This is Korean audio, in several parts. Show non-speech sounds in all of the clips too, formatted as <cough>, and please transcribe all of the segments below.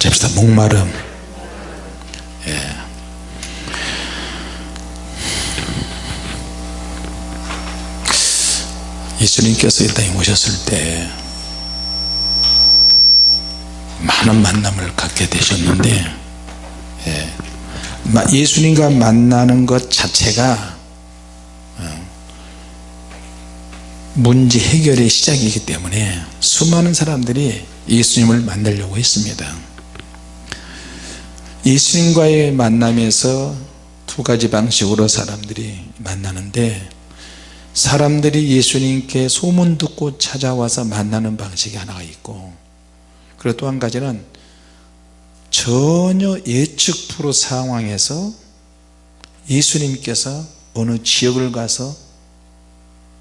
같이 합시다 목마름 예. 예수님께서 이 땅에 오셨을 때 많은 만남을 갖게 되셨는데 예. 예수님과 만나는 것 자체가 어, 문제 해결의 시작이기 때문에 수많은 사람들이 예수님을 만나려고 했습니다 예수님과의 만남에서 두 가지 방식으로 사람들이 만나는데 사람들이 예수님께 소문 듣고 찾아와서 만나는 방식이 하나가 있고 그리고 또 한 가지는 전혀 예측 프로 상황에서 예수님께서 어느 지역을 가서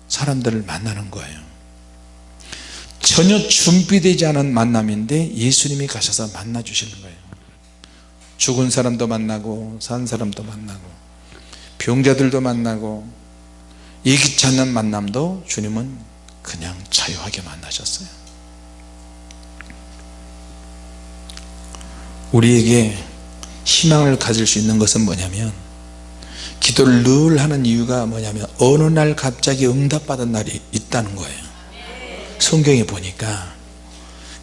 사람들을 만나는 거예요. 전혀 준비되지 않은 만남인데 예수님이 가셔서 만나 주시는 거예요 죽은 사람도 만나고 산 사람도 만나고 병자들도 만나고 예기치 않는 만남도 주님은 그냥 자유하게 만나셨어요. 우리에게 희망을 가질 수 있는 것은 뭐냐면 기도를 늘 하는 이유가 뭐냐면 어느 날 갑자기 응답받은 날이 있다는 거예요. 성경에 보니까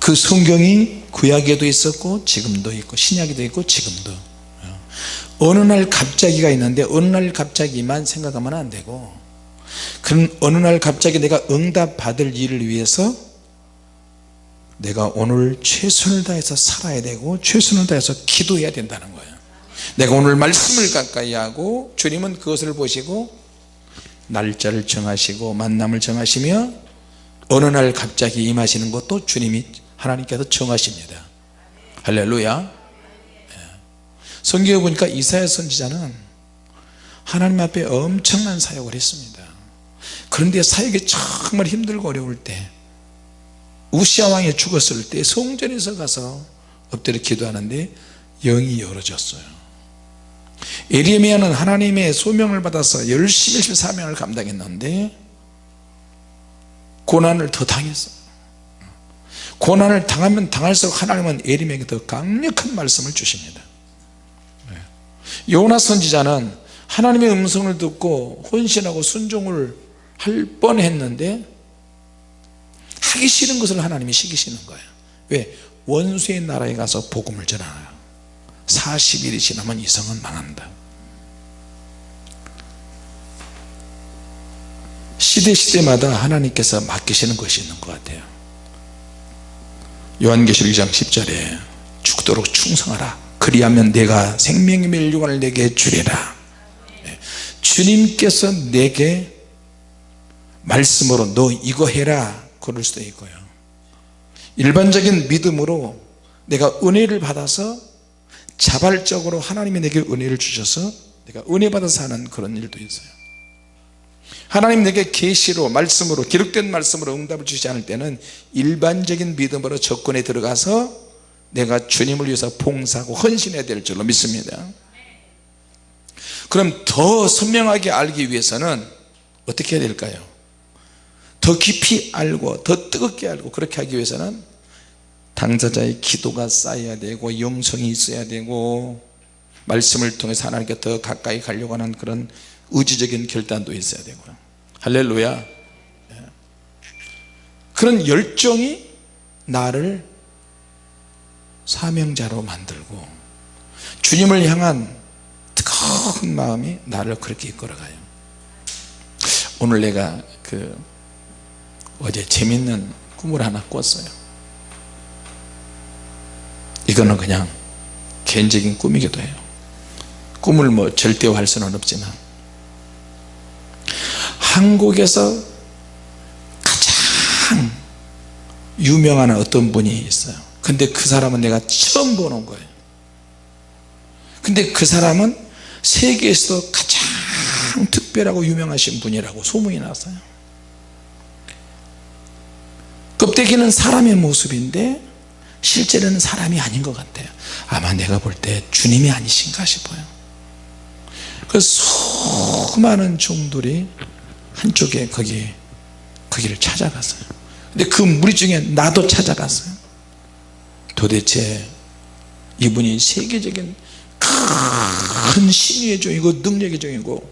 그 성경이 구약에도 있었고 지금도 있고 신약에도 있고 지금도. 어느 날 갑자기가 있는데 어느 날 갑자기만 생각하면 안 되고 그런 어느 날 갑자기 내가 응답 받을 일을 위해서 내가 오늘 최선을 다해서 살아야 되고 최선을 다해서 기도해야 된다는 거예요. 내가 오늘 말씀을 가까이 하고 주님은 그것을 보시고 날짜를 정하시고 만남을 정하시며 어느 날 갑자기 임하시는 것도 주님이 하나님께서 정하십니다. 할렐루야. 예. 성경에 보니까 이사야 선지자는 하나님 앞에 엄청난 사역을 했습니다. 그런데 사역이 정말 힘들고 어려울 때 우시아 왕이 죽었을 때 성전에서 가서 엎드려 기도하는데 영이 열어졌어요. 에리미야는 하나님의 소명을 받아서 열심히 사명을 감당했는데 고난을 더 당했어요 고난을 당하면 당할수록 하나님은 에리미야에게 더 강력한 말씀을 주십니다. 네. 요나 선지자는 하나님의 음성을 듣고 혼신하고 순종을 할 뻔했는데 하기 싫은 것을 하나님이 시키시는 거예요. 왜? 원수의 나라에 가서 복음을 전하요 40일이 지나면 이 성은 망한다. 시대시대마다 하나님께서 맡기시는 것이 있는 것 같아요 요한계시록 2장 10절에 죽도록 충성하라. 그리하면 내가 생명의 멸류관을 내게 주리라. 네. 주님께서 내게 말씀으로 너 이거 해라 그럴 수도 있고요. 일반적인 믿음으로 내가 은혜를 받아서 자발적으로 하나님이 내게 은혜를 주셔서 내가 은혜 받아서 하는 그런 일도 있어요 하나님 내게 계시로 말씀으로 기록된 말씀으로 응답을 주지 않을 때는 일반적인 믿음으로 접근에 들어가서 내가 주님을 위해서 봉사하고 헌신해야 될 줄로 믿습니다. 그럼 더 선명하게 알기 위해서는 어떻게 해야 될까요? 더 깊이 알고 더 뜨겁게 알고 그렇게 하기 위해서는 당사자의 기도가 쌓여야 되고 영성이 있어야 되고 말씀을 통해서 하나님께 더 가까이 가려고 하는 그런 의지적인 결단도 있어야 되고요. 할렐루야. 예. 그런 열정이 나를 사명자로 만들고 주님을 향한 뜨거운 마음이 나를 그렇게 이끌어가요. 오늘 내가 그 어제 재밌는 꿈을 하나 꿨어요. 이거는 그냥 개인적인 꿈이기도 해요. 꿈을 뭐 절대화할 수는 없지만 한국에서 가장 유명한 어떤 분이 있어요. 근데 그 사람은 내가 처음 보는 거예요. 근데 그 사람은 세계에서도 가장 특별하고 유명하신 분이라고 소문이 났어요. 껍데기는 사람의 모습인데 실제로는 사람이 아닌 것 같아요. 아마 내가 볼 때 주님이 아니신가 싶어요. 그 수많은 종들이 한쪽에 거기 거기를 찾아갔어요. 근데 그 무리 중에 나도 찾아갔어요. 도대체 이분이 세계적인 큰 신유의 종이고 능력의 종이고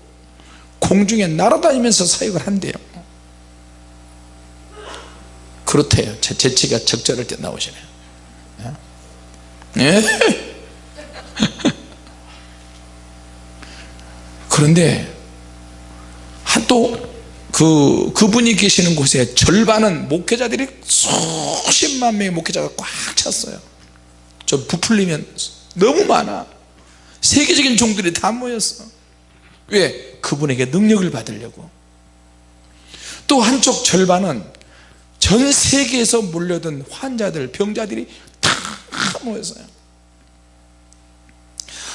공중에 날아다니면서 사역을 한대요. 그렇대요. 제 재치가 적절할 때 나오시네요. 예? <laughs> 그런데 또 그, 그분이 계시는 곳에 절반은 목회자들이 수십만 명의 목회자가 꽉 찼어요. 저 부풀리면 너무 많아. 세계적인 종들이 다 모였어. 왜? 그분에게 능력을 받으려고. 또 한쪽 절반은 전 세계에서 몰려든 환자들 병자들이 다 모였어요.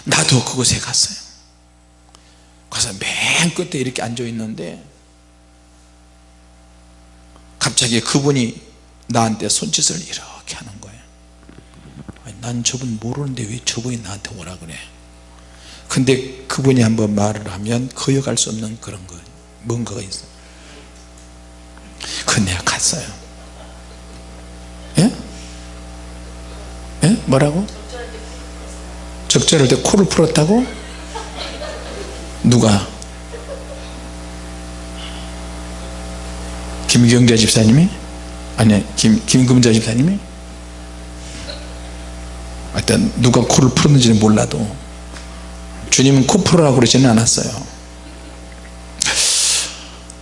나도 그곳에 갔어요. 가서 맨 끝에 이렇게 앉아 있는데 갑자기 그분이 나한테 손짓을 이렇게 하는 거예요 난 저분 모르는데 왜 저분이 나한테 오라 그래 근데 그분이 한번 말을 하면 거역할 수 없는 그런 거 뭔가가 있어 그 내가 갔어요 예? 예? 뭐라고? 적절할 때 코를 풀었다고? 누가? 김경자 집사님이? 아니 김, 김금자 집사님이? 하여튼 누가 코를 풀었는지는 몰라도 주님은 코 풀으라고 그러지는 않았어요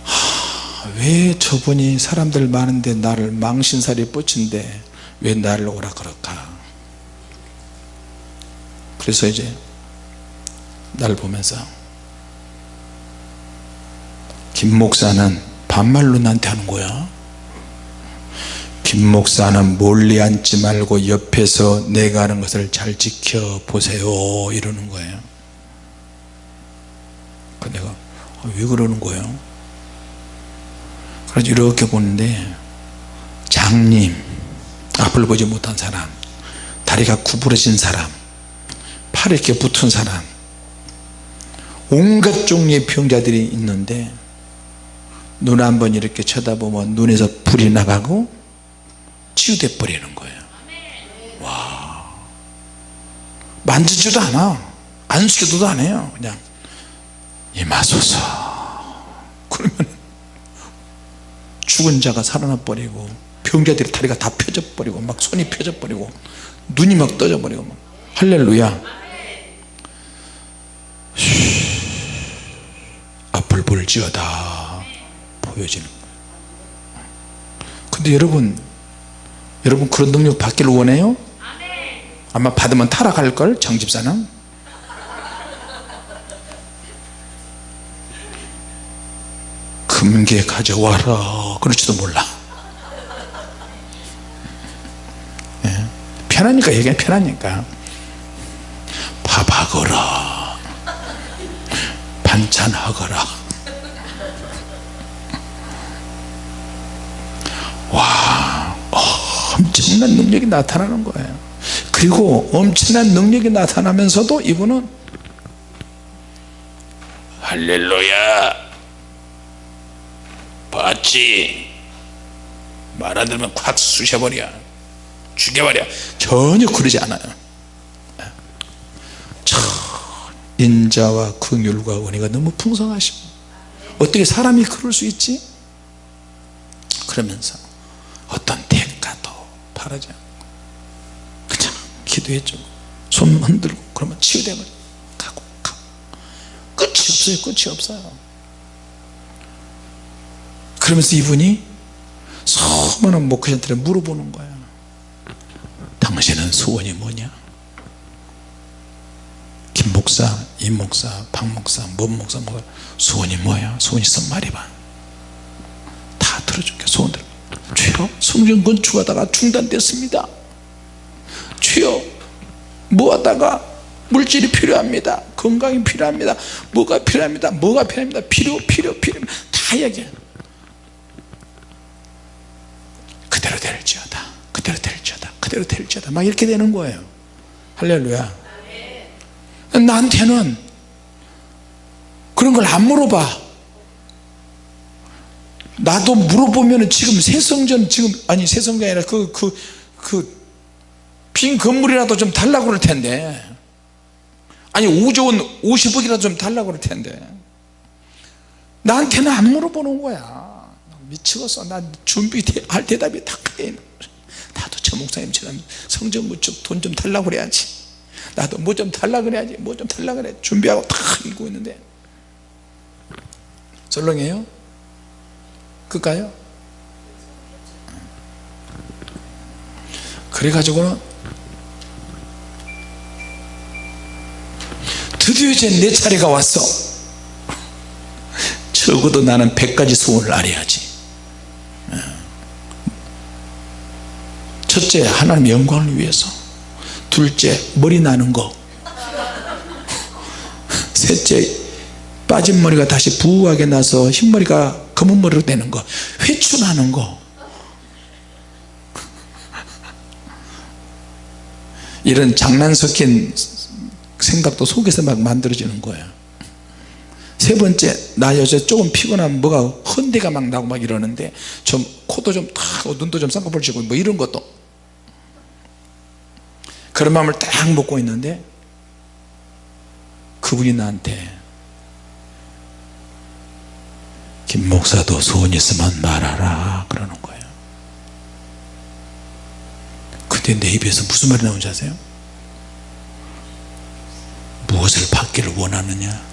하, 왜 저분이 사람들 많은데 나를 망신살이 뻗친데 왜 나를 오라 그럴까 그래서 이제 날 보면서 김 목사는 반말로 나한테 하는 거야? 김 목사는 멀리 앉지 말고 옆에서 내가 하는 것을 잘 지켜보세요. 이러는 거예요. 그 내가 아, 왜 그러는 거예요? 그래서 이렇게 보는데 장님 앞을 보지 못한 사람 다리가 구부러진 사람 팔에 이렇게 붙은 사람 온갖 종류의 병자들이 있는데 눈 한번 이렇게 쳐다보면 눈에서 불이 나가고 치유돼 버리는 거예요. 와. 만지지도 않아. 안수기도도 안 해요 그냥. 임하소서. 그러면 죽은 자가 살아나 버리고 병자들이 다리가 다 펴져 버리고 막 손이 펴져 버리고 눈이 막 떠져 버리고 막. 할렐루야. 앞을 볼지어다 보여지는 근데 여러분 여러분 그런 능력 받기를 원해요? 아마 받으면 타락할걸? 정집사는? 금괴 가져와라. 그럴지도 몰라. 예? 편하니까 얘기는 편하니까. 밥하거라. 반찬하거라 와 엄청난 능력이 나타나는 거예요. 그리고 엄청난 능력이 나타나면서도 이분은 할렐루야 봤지? 말안 들으면 콱 쑤셔버려. 죽여버려. 전혀 그러지 않아요. 참 인자와 긍휼과 은혜가 너무 풍성하심 어떻게 사람이 그럴 수 있지? 그러면서 어떤 바라지 않고 그냥 기도해주고 손 흔들고 그러면 치유되고 가고 가고. 끝이 없어요 끝이 없어요. 그러면서 이분이 수많은 목회자들에 물어보는 거야. 당신은 소원이 뭐냐? 김 목사, 임 목사, 박 목사, 뭔 목사, 뭐 소원이 뭐야? 소원이 있으면 말해봐. 다 들어줄게 소원 들 주여 성전 건축하다가 중단됐습니다. 주여 뭐하다가 물질이 필요합니다. 건강이 필요합니다. 뭐가 필요합니다? 뭐가 필요합니다? 필요 필요 필요. 다 얘기해. 그대로 될지어다. 그대로 될지어다. 그대로 될지어다. 막 이렇게 되는 거예요. 할렐루야. 나한테는 그런 걸 안 물어봐 나도 물어보면 지금 새성전 지금 아니 새성전이 아니라 그 그 그 빈 건물이라도 좀 달라고 그럴 텐데. 아니 5조 원 50억이라도 좀 달라고 그럴 텐데. 나한테는 안 물어보는 거야. 미치겠어. 난 준비할 대답이 다 그래. 나도 저 목사님처럼 성전 구축 돈좀 달라고 그래야지. 나도 뭐 좀 달라고 그래야지. 뭐 좀 달라고 그래. 준비하고 다 읽고 있는데. 설렁해요? 끌까요? 그래가지고는 드디어 이제 내 차례가 왔어. 적어도 나는 100가지 소원을 알아야지. 첫째 하나님 영광을 위해서. 둘째 머리 나는 거. 셋째 빠진 머리가 다시 부하게 나서 흰머리가 검은 머리로 되는 거 회춘하는 거. 이런 장난 섞인 생각도 속에서 막 만들어지는 거예요. 세 번째 나 요새 조금 피곤하면 뭐가 헌데가 막 나고 막 이러는데 좀 코도 좀탁 눈도 좀 쌍꺼풀 지고 뭐 이런 것도. 그런 마음을 딱 먹고 있는데 그분이 나한테 김 목사도 소원 있으면 말하라 그러는 거예요. 근데 내 입에서 무슨 말이 나오는지 아세요? 무엇을 받기를 원하느냐?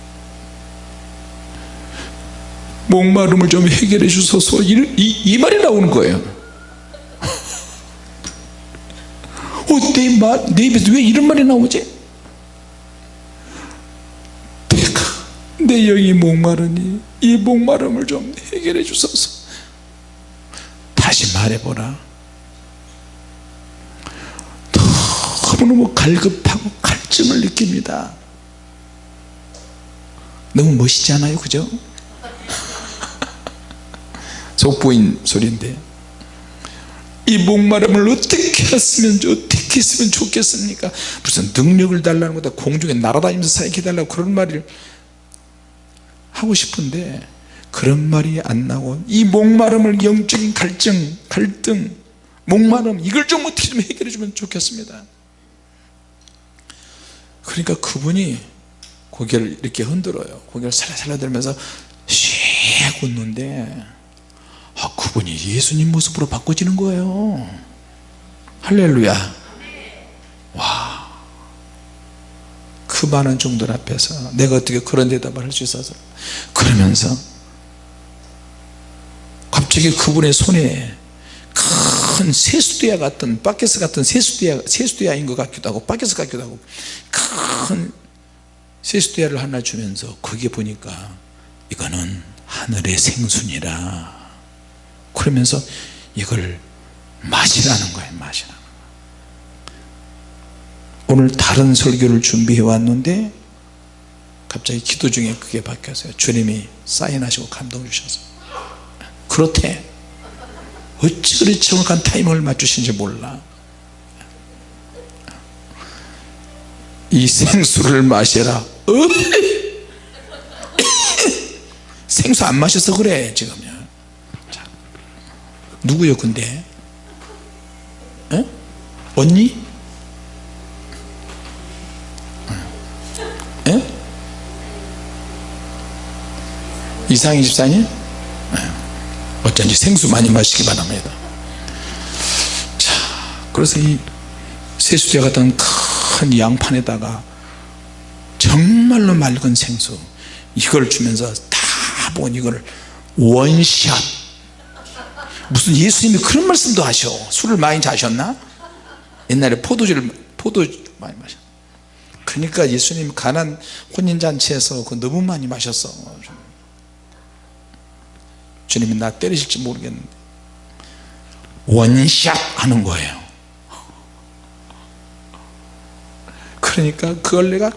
목마름을 좀 해결해 주소서. 이, 이, 이 말이 나오는 거예요. 어, 내, 말, 내 입에서 왜 이런 말이 나오지? 내가 내 영이 목마르니 이 목마름을 좀 해결해 주소서. 다시 말해보라. 너무너무 갈급하고 갈증을 느낍니다. 너무 멋있지 않아요? 그죠? <laughs> 속보인 소리인데. 이 목마름을 어떻게 했으면 어떻게 했으면 좋겠습니까? 무슨 능력을 달라는 거다. 공중에 날아다니면서 사익해 달라고 그런 말을 하고 싶은데 그런 말이 안 나고 이 목마름을 영적인 갈증 갈등 목마름 이걸 좀 어떻게 좀 해결해 주면 좋겠습니다. 그러니까 그분이 고개를 이렇게 흔들어요. 고개를 살살살 들면서 씩 웃는데 아, 그분이 예수님 모습으로 바꿔지는 거예요. 할렐루야. 와. 그 많은 종들 앞에서 내가 어떻게 그런 대답을 할 수 있어서 그러면서 갑자기 그분의 손에 큰 세수대야 같은 바켓스 같은 세수대야, 세수대야인 것 같기도 하고 바켓스 같기도 하고 큰 세수대야를 하나 주면서 거기에 보니까 이거는 하늘의 생순이라. 그러면서 이걸 마시라는 거예요 마시라 오늘 다른 설교를 준비해 왔는데 갑자기 기도 중에 그게 바뀌었어요. 주님이 사인하시고 감동 주셔서. 그렇대. 어찌 그리 정확한 타이밍을 맞추신지 몰라. 이 생수를 마셔라. <laughs> 생수 안 마셔서 그래 지금요. 자, 누구요 근데? 에? 언니? 에? 이상희 집사님? 어쩐지 생수 많이 마시기 바랍니다 자 그래서 이 세수대 같은 큰 양판에다가 정말로 맑은 생수 이걸 주면서 다 보고 이걸 원샷 무슨 예수님이 그런 말씀도 하셔 술을 많이 자셨나? 옛날에 포도주를 포도 많이 마셨 그러니까 예수님 가난 혼인잔치에서 그 너무 많이 마셨어. 주님이 나 때리실지 모르겠는데. 원샷 하는 거예요. 그러니까 그걸 내가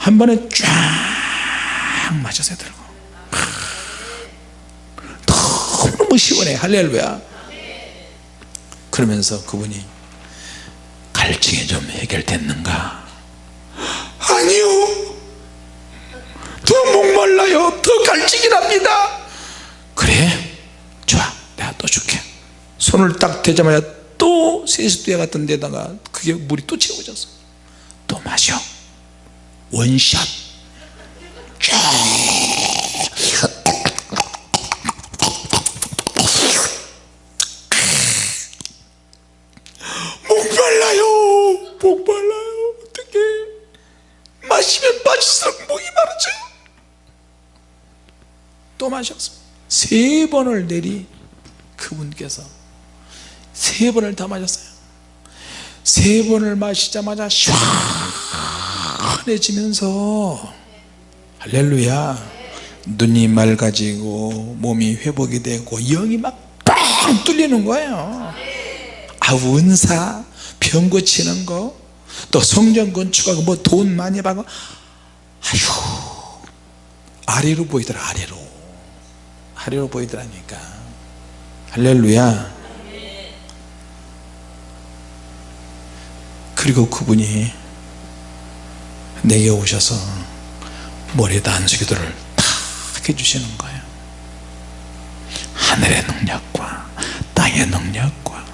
한 번에 쫙 맞아서 들고. 너무 시원해. 할렐루야. 그러면서 그분이 갈증이 좀 해결됐는가 아니요. 더 목말라요. 더 갈증이 납니다. 그래? 좋아. 내가 또 줄게. 손을 딱 대자마자 또또 세수대 같은 데다가 그게 물이 또 채워졌어 또 마셔. 원샷 세 번을 내리 그분께서 세 번을 다 마셨어요. 세 번을 마시자마자 시원해지면서 할렐루야. 눈이 맑아지고 몸이 회복이 되고 영이 막뻥 뚫리는 거예요. 아 은사 병 고치는 거 또 성전 건축하고 뭐 돈 많이 받고 아휴 아래로 보이더라 아래로 아래로 보이더라니까. 할렐루야. 그리고 그분이 내게 오셔서 머리에다 안수기도를 탁 해주시는 거예요. 하늘의 능력과 땅의 능력과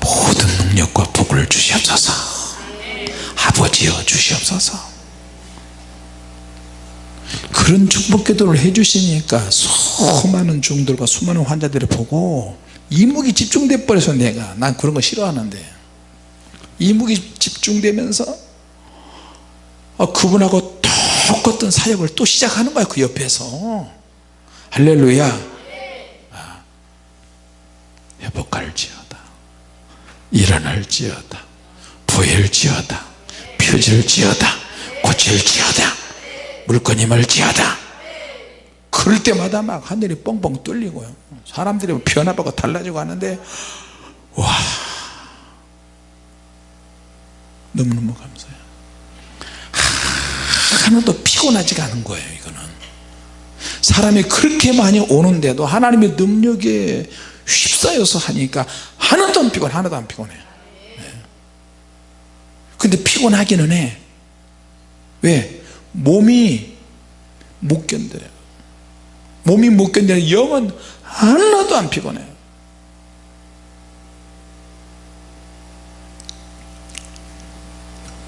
모든 능력과 복을 주시옵소서. 아버지여 주시옵소서 그런 축복 기도를 해주시니까 수많은 중들과 수많은 환자들을 보고 이목이 집중돼 버려서 내가 난 그런 거 싫어하는데. 이목이 집중되면서 어, 그분하고 똑같은 사역을 또 시작하는 거야 그 옆에서. 할렐루야. 아, 회복할지어다. 일어날지어다. 부일지어다. 펴질지어다. 고칠지어다 물건이 멀지어다. 그럴 때마다 막 하늘이 뻥뻥 뚫리고요. 사람들이 변화받고 달라지고 하는데 와 너무너무 감사해요. 하나도 피곤하지가 않은 거예요 이거는. 사람이 그렇게 많이 오는데도 하나님의 능력에 휩싸여서 하니까 하나도 안 피곤해 하나도 안 피곤해. 네. 근데 피곤하기는 해. 왜? 몸이 못 견뎌요. 몸이 못 견뎌요 영은 하나도 안 피곤해요.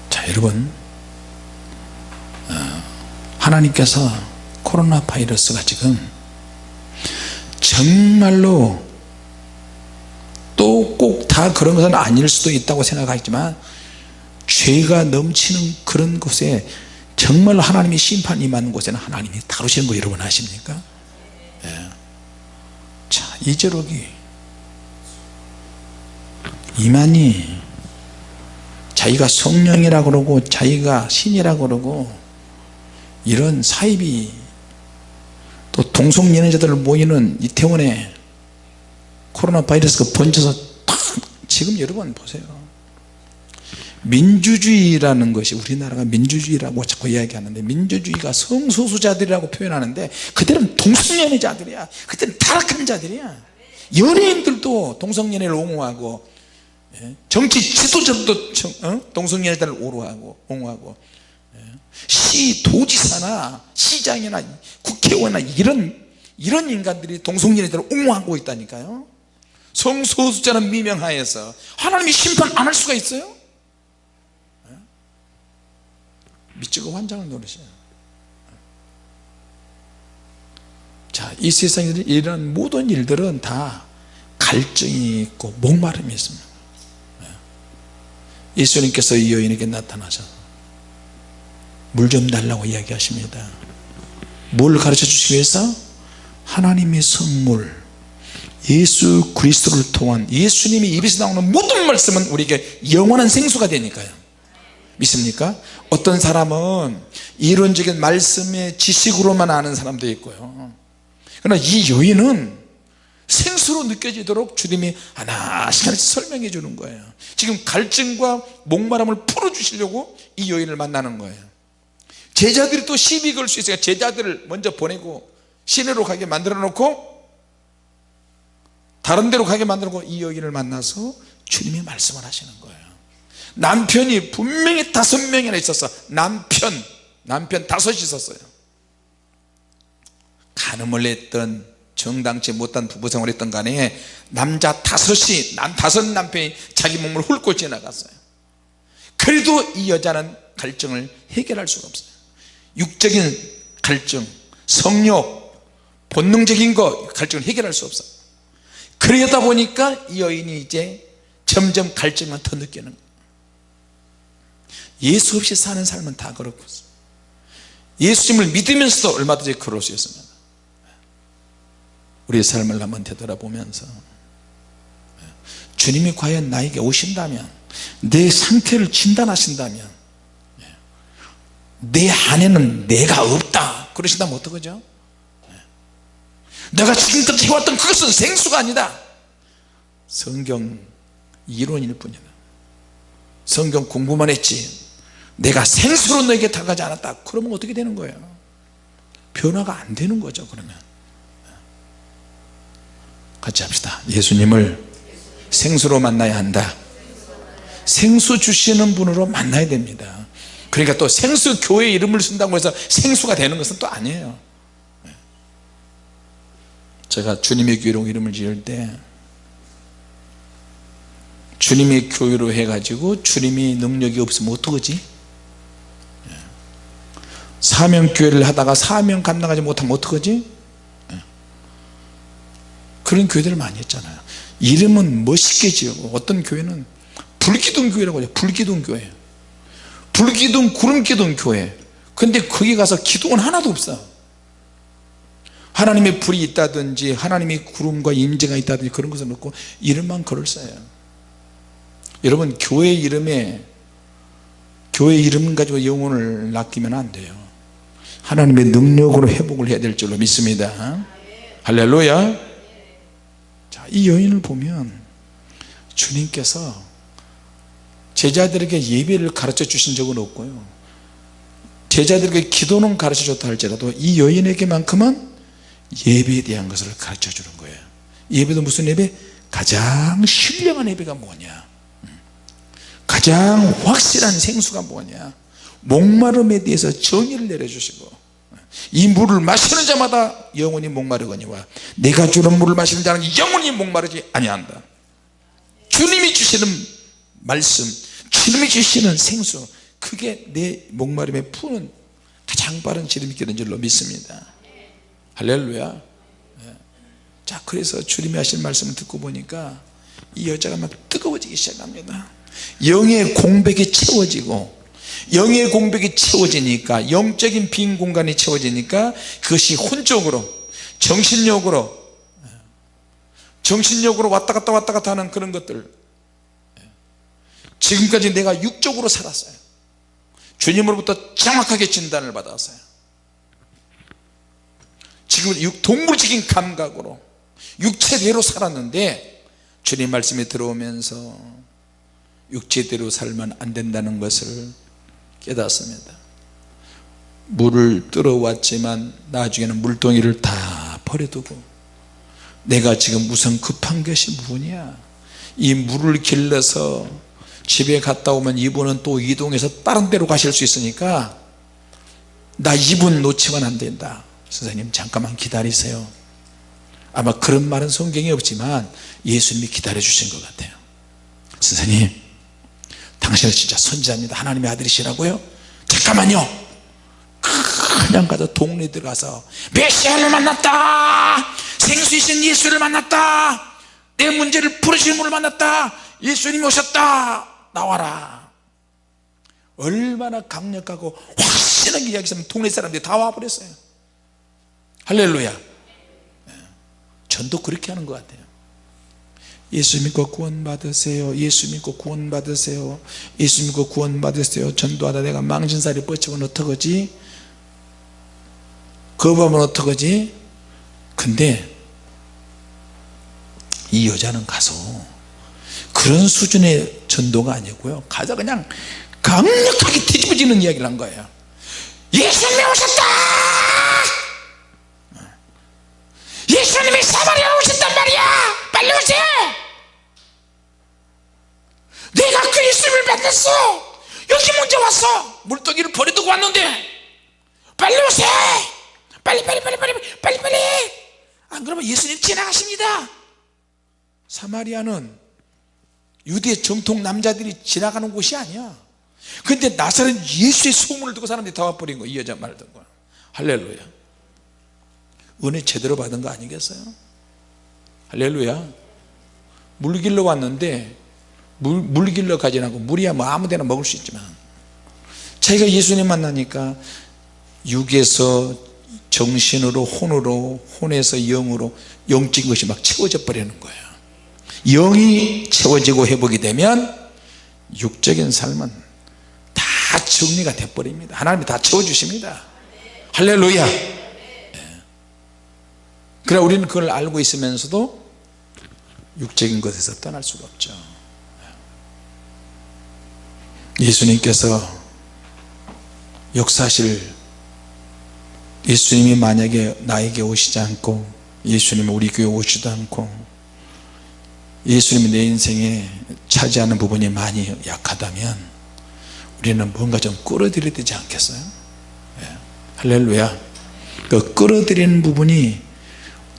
자 여러분 어, 하나님께서 코로나 바이러스가 지금 정말로 또 꼭 다 그런 것은 아닐 수도 있다고 생각하지만 죄가 넘치는 그런 곳에 정말로 하나님이 심판 임하는 곳에는 하나님이 다루시는 거 여러분 아십니까? 예. 자 이제록이 이만희 자기가 성령이라 그러고 자기가 신이라 그러고 이런 사입이 또 동성연애자들 모이는 이태원에 코로나 바이러스가 번져서 탁 지금 여러분 보세요 민주주의라는 것이 우리나라가 민주주의라고 자꾸 이야기하는데 민주주의가 성소수자들이라고 표현하는데 그들은 동성연애자들이야 그들은 타락한 자들이야 연예인들도 동성연애를 옹호하고 예? 정치 지도자들도 어? 동성연애자를 옹호하고 옹호하고 예? 시 도지사나 시장이나 국회의원이나 이런 이런 인간들이 동성연애자를 옹호하고 있다니까요 성소수자는 미명하에서 하나님이 심판 안 할 수가 있어요? 미치고 환장을 노릇이에요. 자이 세상에 이런 모든 일들은 다 갈증이 있고 목마름이 있습니다. 예수님께서 이 여인에게 나타나셔서 물좀 달라고 이야기하십니다. 뭘 가르쳐 주시기 위해서? 하나님의 선물 예수 그리스도를 통한 예수님이 입에서 나오는 모든 말씀은 우리에게 영원한 생수가 되니까요 믿습니까? 어떤 사람은 이론적인 말씀의 지식으로만 아는 사람도 있고요. 그러나 이 여인은 생수로 느껴지도록 주님이 하나씩 설명해 주는 거예요. 지금 갈증과 목마름을 풀어 주시려고 이 여인을 만나는 거예요. 제자들이 또 시비 걸 수 있어요. 제자들을 먼저 보내고 시내로 가게 만들어 놓고 다른 데로 가게 만들어 놓고 이 여인을 만나서 주님이 말씀을 하시는 거예요 남편이 분명히 다섯 명이나 있었어. 남편 남편 다섯이 있었어요. 간음을 했던 정당치 못한 부부생활 했던 간에 남자 다섯이 남 다섯 남편이 자기 몸을 훑고 지나갔어요. 그래도 이 여자는 갈증을 해결할 수가 없어요. 육적인 갈증 성욕 본능적인 거 갈증을 해결할 수 없어요. 그러다 보니까 이 여인이 이제 점점 갈증만 더 느끼는 거예요 예수 없이 사는 삶은 다 그렇고 예수님을 믿으면서도 얼마든지? 그럴 수 있습니다. 우리의 삶을 한번 되돌아보면서 주님이 과연 나에게 오신다면 내 상태를 진단하신다면 내 안에는 내가 없다. 그러신다면 어떡하죠? 내가 지금까지 해왔던 그것은 생수가 아니다. 성경 이론일 뿐이다 성경 공부만 했지. 내가 생수로 너에게 다가지 않았다. 그러면 어떻게 되는 거예요? 변화가 안 되는 거죠 그러면. 같이 합시다. 예수님을 생수로 만나야 한다. 생수 주시는 분으로 만나야 됩니다. 그러니까 또 생수 교회 이름을 쓴다고 해서 생수가 되는 것은 또 아니에요. 제가 주님의 교회로 이름을 지을 때 주님의 교회로 해가지고 주님이 능력이 없으면 어떡하지? 사명교회를 하다가 사명 감당하지 못하면 어떡하지? 그런 교회들을 많이 했잖아요. 이름은 멋있게 지어고 어떤 교회는 불기둥 교회라고 해요 불기둥 교회. 불기둥 구름기둥 교회. 근데 거기 가서 기둥은 하나도 없어. 하나님의 불이 있다든지 하나님의 구름과 임재가 있다든지 그런 것은 없고 이름만 글을 써요 여러분 교회 이름에 교회 이름 가지고 영혼을 낚이면 안 돼요. 하나님의 능력으로 회복을 해야 될 줄로 믿습니다. 할렐루야. 자, 이 여인을 보면 주님께서 제자들에게 예배를 가르쳐 주신 적은 없고요. 제자들에게 기도는 가르쳐 줬다 할지라도 이 여인에게만큼은 예배에 대한 것을 가르쳐 주는 거예요. 예배도 무슨 예배? 가장 신령한 예배가 뭐냐 가장 확실한 생수가 뭐냐? 목마름에 대해서 정의를 내려주시고 이 물을 마시는 자마다 영원히 목마르거니와 내가 주는 물을 마시는 자는 영원히 목마르지 아니한다. 주님이 주시는 말씀 주님이 주시는 생수 그게 내 목마름에 푸는 가장 빠른 지름길인 줄로 믿습니다. 할렐루야. 예. 자 그래서 주님이 하신 말씀을 듣고 보니까 이 여자가 막 뜨거워지기 시작합니다 영의 공백이 채워지고 영의 공백이 채워지니까 영적인 빈 공간이 채워지니까 그것이 혼적으로 정신력으로 정신력으로 왔다 갔다 왔다 갔다 하는 그런 것들. 지금까지 내가 육적으로 살았어요. 주님으로부터 정확하게 진단을 받았어요. 지금 동물적인 감각으로 육체대로 살았는데 주님 말씀이 들어오면서 육체대로 살면 안 된다는 것을 깨닫습니다. 물을 들어왔지만 나중에는 물동이를 다 버려두고 내가 지금 우선 급한 것이 뭐냐? 이 물을 길러서 집에 갔다 오면 이분은 또 이동해서 다른 데로 가실 수 있으니까 나 이분 놓치면 안 된다. 선생님 잠깐만 기다리세요. 아마 그런 말은 성경에 없지만 예수님이 기다려 주신 것 같아요. 선생님 당신은 진짜 선지자입니다. 하나님의 아들이시라고요? 잠깐만요. 그냥 가서 동네 들어가서 메시아를 만났다. 생수이신 예수를 만났다. 내 문제를 풀으시는 분을 만났다. 예수님이 오셨다. 나와라. 얼마나 강력하고 확실하게 이야기하면 동네 사람들이 다 와버렸어요. 할렐루야. 예. 전도 그렇게 하는 것 같아요 예수 믿고 구원 받으세요. 예수 믿고 구원 받으세요. 예수 믿고 구원 받으세요. 전도하다 내가 망신살이 뻗치면 어떡하지? 거부하면 어떡하지? 근데 이 여자는 가서 그런 수준의 전도가 아니고요. 가서 그냥 강력하게 뒤집어지는 이야기를 한 거예요. 예수님이 오셨다! 예수님이 사마리아 오셨단 말이야 빨리 오세요 내가 그 예수님을 만났어! 여기 먼저 왔어! 물동이를 버려두고 왔는데. 빨리 오세요 빨리 빨리 빨리 빨리 빨리 빨리! 안 그러면 예수님 지나가십니다! 사마리아는 유대 정통 남자들이 지나가는 곳이 아니야. 근데 나사렛 예수의 소문을 듣고 사람들이 다 와버린 거이 여자 말을 듣고 할렐루야. 은혜 제대로 받은 거 아니겠어요 할렐루야. 물 길러 왔는데 물, 물 길러 가지 않고 물이야 뭐 아무데나 먹을 수 있지만. 자기가 예수님 만나니까 육에서 정신으로 혼으로 혼에서 영으로 영적인 것이 막 채워져 버리는 거예요 영이 채워지고 회복이 되면 육적인 삶은 다 정리가 돼 버립니다. 하나님이 다 채워주십니다. 할렐루야. 예. 그래 우리는 그걸 알고 있으면서도 육적인 것에서 떠날 수가 없죠. 예수님께서 역사실 예수님이 만약에 나에게 오시지 않고 예수님이 우리 교회 오시지도 않고 예수님이 내 인생에 차지하는 부분이 많이 약하다면 우리는 뭔가 좀 끌어들여야 되지 않겠어요? 예. 할렐루야. 그 끌어들이는 부분이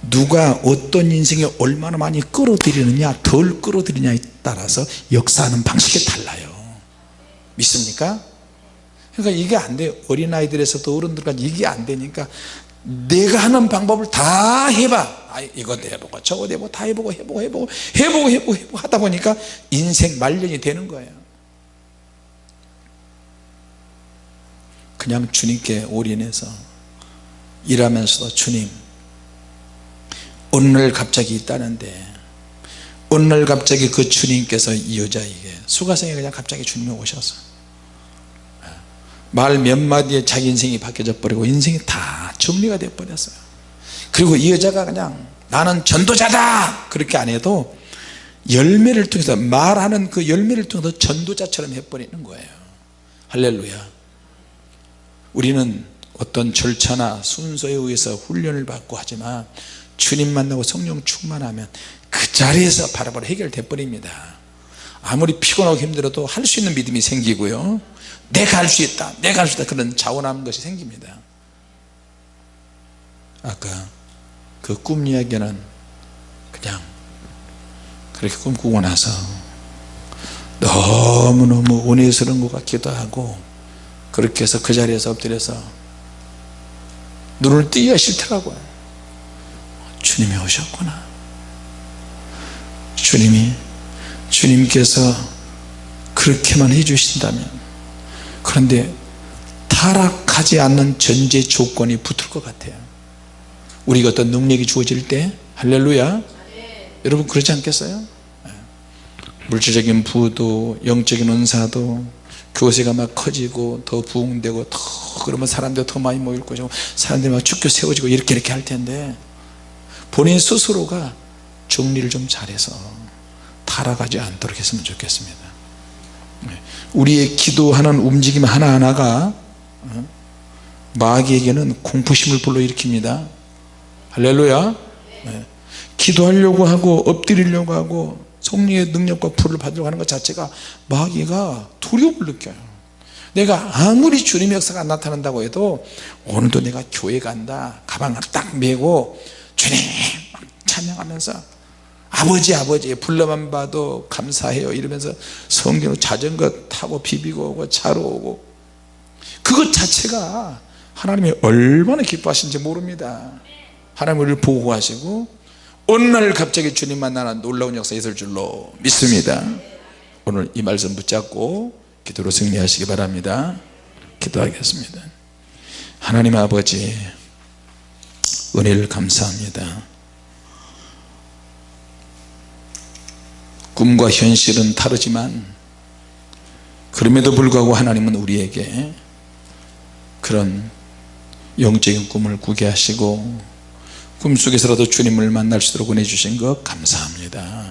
누가 어떤 인생에 얼마나 많이 끌어들이느냐 덜 끌어들이냐에 따라서 역사하는 방식이 달라요. 믿습니까? 그러니까 이게 안 돼요. 어린아이들에서도 어른들까지 이게 안 되니까 내가 하는 방법을 다 해봐. 아, 이것도 해보고 저것도 해보고 다 해보고 해보고 해보고 해보고 해보고 해보고 하다 보니까 인생 말년이 되는 거예요. 그냥 주님께 올인해서 일하면서도 주님 날 갑자기 있다는데 날 갑자기 그 주님께서 이 여자에게 수가성에 그냥 갑자기 주님이 오셔서 말 몇 마디에 자기 인생이 바뀌어져 버리고 인생이 다 정리가 돼 버렸어요. 그리고 이 여자가 그냥 나는 전도자다! 그렇게 안 해도 열매를 통해서 말하는 그 열매를 통해서 전도자처럼 해버리는 거예요. 할렐루야. 우리는 어떤 절차나 순서에 의해서 훈련을 받고 하지만 주님 만나고 성령 충만하면 그 자리에서 바로바로 해결돼 버립니다. 아무리 피곤하고 힘들어도 할 수 있는 믿음이 생기고요. 내가 할 수 있다 내가 할 수 있다 그런 자원하는 것이 생깁니다. 아까 그 꿈 이야기는 그냥 그렇게 꿈꾸고 나서 너무너무 은혜스러운 것 같기도 하고 그렇게 해서 그 자리에서 엎드려서 눈을 뜨기가 싫더라고요 주님이 오셨구나. 주님이 주님께서 그렇게만 해주신다면 그런데 타락하지 않는 전제 조건이 붙을 것 같아요. 우리가 어떤 능력이 주어질 때 할렐루야. 여러분 그렇지 않겠어요? 예. 물질적인 부도 영적인 은사도 교세가 막 커지고 더 부흥되고 더 그러면 사람들 더 많이 모일 것이고 사람들이 막 죽게 세워지고 이렇게 이렇게 할 텐데 본인 스스로가 정리를 좀 잘해서 타락하지 않도록 했으면 좋겠습니다. 네. 우리의 기도하는 움직임 하나하나가 어, 마귀에게는 공포심을 불러일으킵니다. 할렐루야. 네. 기도하려고 하고 엎드리려고 하고 성령의 능력과 불을 받으려고 하는 것 자체가 마귀가 두려움을 느껴요. 내가 아무리 주님의 역사가 안 나타난다고 해도 오늘도 내가 교회 간다. 가방을 딱 메고 주님 찬양하면서 아버지 아버지 불러만 봐도 감사해요 이러면서 성경으로 자전거 타고 비비고 오고 차로 오고. 그것 자체가 하나님이 얼마나 기뻐하시는지 모릅니다. 하나님 우리를 보호하시고 어느 날 갑자기 주님 만나는 놀라운 역사 있을 줄로 믿습니다. 오늘 이 말씀 붙잡고 기도로 승리하시기 바랍니다. 기도하겠습니다. 하나님 아버지 은혜를 감사합니다. 꿈과 현실은 다르지만 그럼에도 불구하고 하나님은 우리에게 그런 영적인 꿈을 꾸게 하시고 꿈속에서라도 주님을 만날 수 있도록 은혜 주신 것 감사합니다